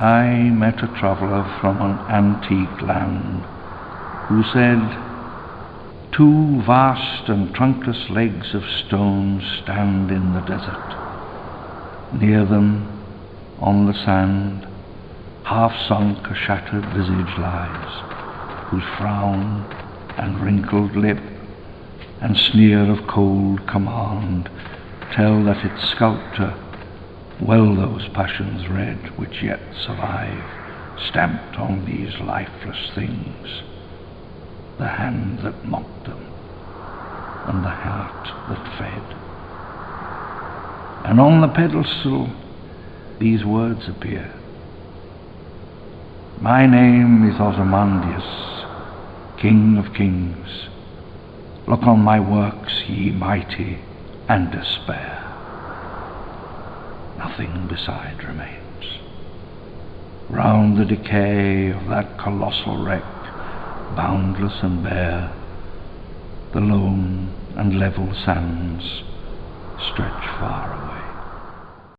I met a traveller from an antique land who said, Two vast and trunkless legs of stone stand in the desert. Near them, on the sand, half sunk a shattered visage lies, whose frown and wrinkled lip and sneer of cold command tell that its sculptor well those passions read which yet survive, stamped on these lifeless things, the hand that mocked them, and the heart that fed. And on the pedestal these words appear. My name is Ozymandias, King of Kings. Look on my works, ye mighty, and despair nothing beside remains. Round the decay of that colossal wreck, boundless and bare, the lone and level sands stretch far away.